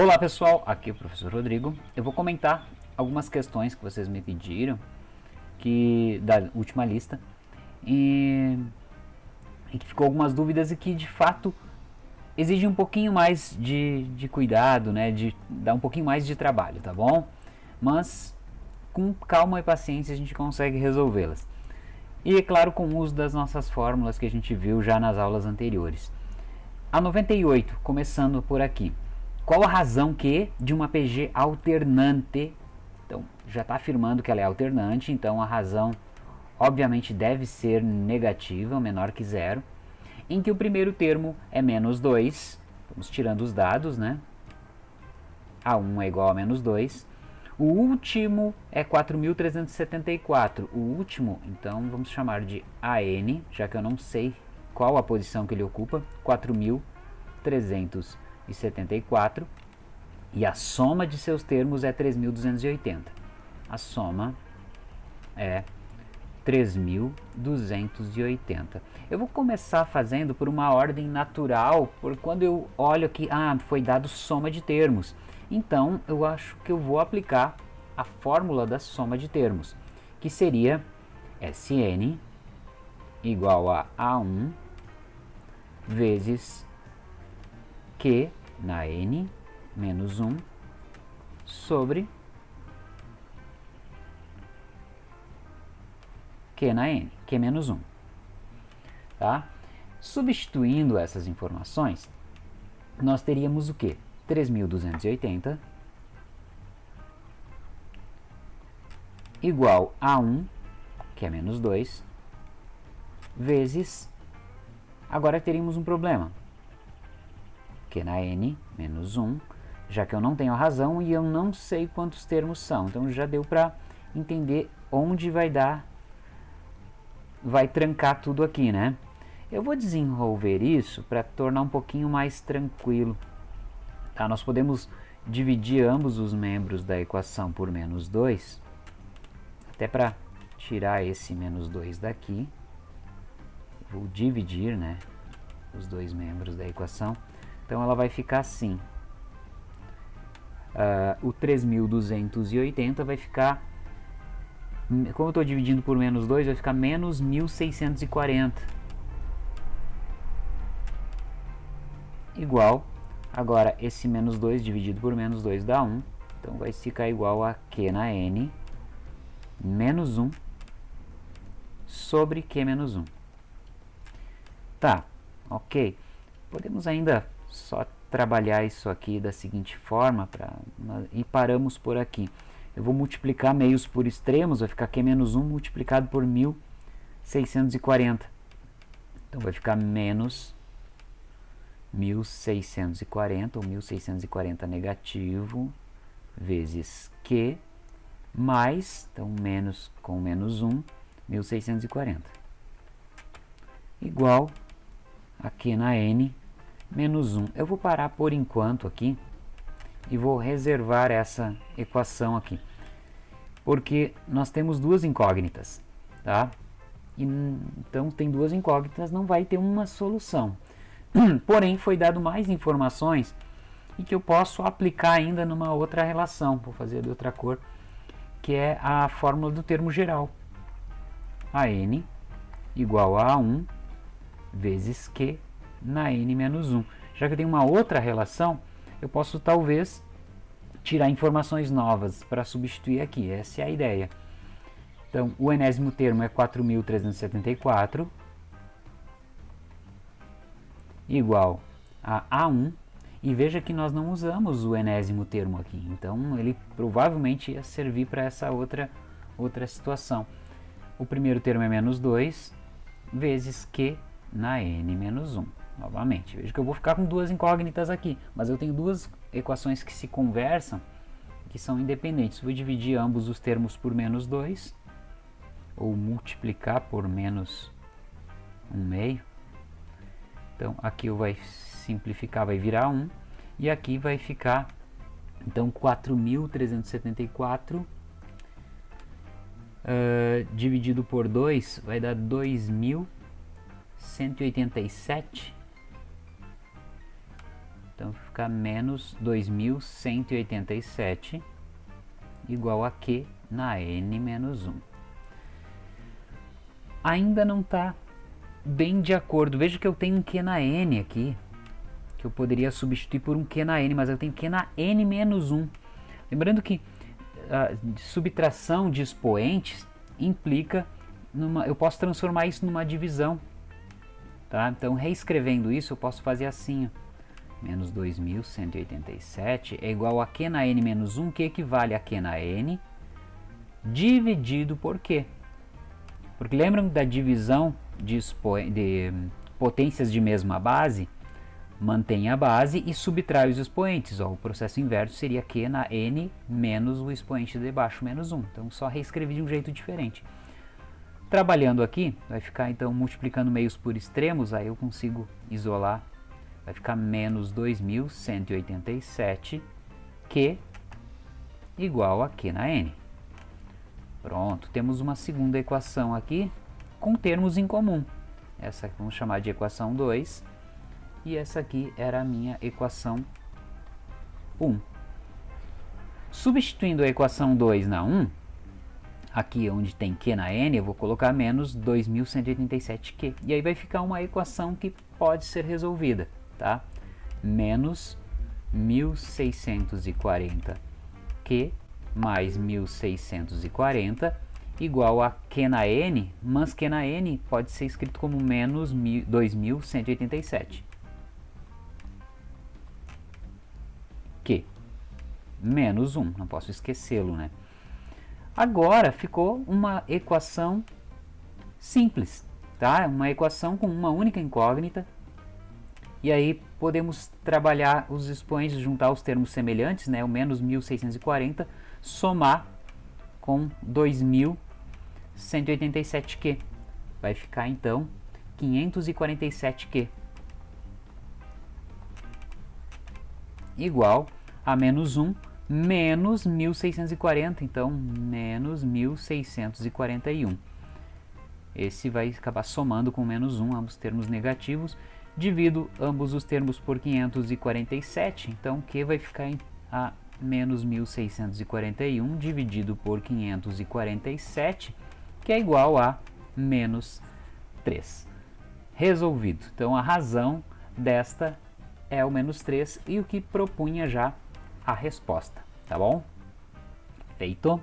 Olá pessoal, aqui é o professor Rodrigo. Eu vou comentar algumas questões que vocês me pediram que da última lista e, e que ficou algumas dúvidas e que de fato exige um pouquinho mais de, de cuidado, né, de dar um pouquinho mais de trabalho, tá bom? Mas com calma e paciência a gente consegue resolvê-las. E é claro com o uso das nossas fórmulas que a gente viu já nas aulas anteriores. A 98, começando por aqui. Qual a razão que de uma PG alternante, então já está afirmando que ela é alternante, então a razão obviamente deve ser negativa, menor que zero, em que o primeiro termo é menos 2, vamos tirando os dados, né? A1 é igual a menos 2. O último é 4.374. O último, então, vamos chamar de AN, já que eu não sei qual a posição que ele ocupa, 4.374 e 74 e a soma de seus termos é 3.280. A soma é 3.280. Eu vou começar fazendo por uma ordem natural, por quando eu olho aqui, ah, foi dado soma de termos. Então, eu acho que eu vou aplicar a fórmula da soma de termos, que seria Sn igual a A1 vezes Q na n menos 1 sobre q na n, q menos 1. Tá? Substituindo essas informações, nós teríamos o que? 3.280 igual a 1, que é menos 2, vezes... Agora teríamos um problema que na n menos 1, já que eu não tenho a razão e eu não sei quantos termos são. Então já deu para entender onde vai dar, vai trancar tudo aqui, né? Eu vou desenvolver isso para tornar um pouquinho mais tranquilo. Tá? Nós podemos dividir ambos os membros da equação por menos 2, até para tirar esse menos 2 daqui. Vou dividir né, os dois membros da equação. Então ela vai ficar assim. Uh, o 3.280 vai ficar, como eu estou dividindo por menos 2, vai ficar menos 1.640. Igual, agora esse menos 2 dividido por menos 2 dá 1. Então vai ficar igual a Q na N menos 1 sobre Q menos 1. Tá, ok. Podemos ainda só trabalhar isso aqui da seguinte forma pra, e paramos por aqui. Eu vou multiplicar meios por extremos, vai ficar Q menos 1 multiplicado por 1640. Então vai ficar menos 1640, ou 1640 negativo, vezes Q, mais, então menos com menos 1, 1640. Igual aqui na N menos 1. Eu vou parar por enquanto aqui e vou reservar essa equação aqui. Porque nós temos duas incógnitas, tá? E, então tem duas incógnitas, não vai ter uma solução. Porém, foi dado mais informações e que eu posso aplicar ainda numa outra relação, vou fazer de outra cor, que é a fórmula do termo geral. A n igual a 1 vezes q na n menos 1. Já que eu tenho uma outra relação, eu posso talvez tirar informações novas para substituir aqui. Essa é a ideia. Então, o enésimo termo é 4.374 igual a A1 e veja que nós não usamos o enésimo termo aqui, então ele provavelmente ia servir para essa outra, outra situação. O primeiro termo é menos 2 vezes Q na n menos 1 novamente. Veja que eu vou ficar com duas incógnitas aqui, mas eu tenho duas equações que se conversam, que são independentes. Vou dividir ambos os termos por menos 2, ou multiplicar por menos 1 meio. Então aqui vai simplificar, vai virar 1, e aqui vai ficar, então 4.374 uh, dividido por 2 vai dar 2.187 Então fica menos 2187 igual a Q na N menos 1. Ainda não está bem de acordo. Veja que eu tenho um Q na N aqui, que eu poderia substituir por um Q na N, mas eu tenho Q na N menos 1. Lembrando que a subtração de expoentes implica numa, eu posso transformar isso numa divisão. Tá? Então, reescrevendo isso, eu posso fazer assim. Ó. Menos 2.187 é igual a Q na N menos 1, que equivale a Q na N, dividido por Q. Porque lembram da divisão de, de potências de mesma base? Mantém a base e subtrai os expoentes. Ó, o processo inverso seria Q na N menos o expoente de baixo menos 1. Então, só reescrevi de um jeito diferente. Trabalhando aqui, vai ficar então multiplicando meios por extremos, aí eu consigo isolar, vai ficar menos 2.187, que igual a Q na N. Pronto, temos uma segunda equação aqui com termos em comum. Essa vamos chamar de equação 2 e essa aqui era a minha equação 1. Substituindo a equação 2 na 1, aqui onde tem Q na N, eu vou colocar menos 2187Q. E aí vai ficar uma equação que pode ser resolvida, tá? Menos 1640Q mais 1640 igual a Q na N, mas Q na N pode ser escrito como menos 2187. Q menos 1, não posso esquecê-lo, né? Agora ficou uma equação simples, tá? Uma equação com uma única incógnita. E aí podemos trabalhar os expoentes, juntar os termos semelhantes, né? O menos 1640, somar com 2187Q. Vai ficar então 547Q. Igual a menos 1 menos 1640, então menos 1641. Esse vai acabar somando com menos 1, ambos termos negativos. Divido ambos os termos por 547, então Q vai ficar em a menos 1641 dividido por 547, que é igual a menos 3. Resolvido. Então a razão desta é o menos 3 e o que propunha já a resposta, tá bom? Feito.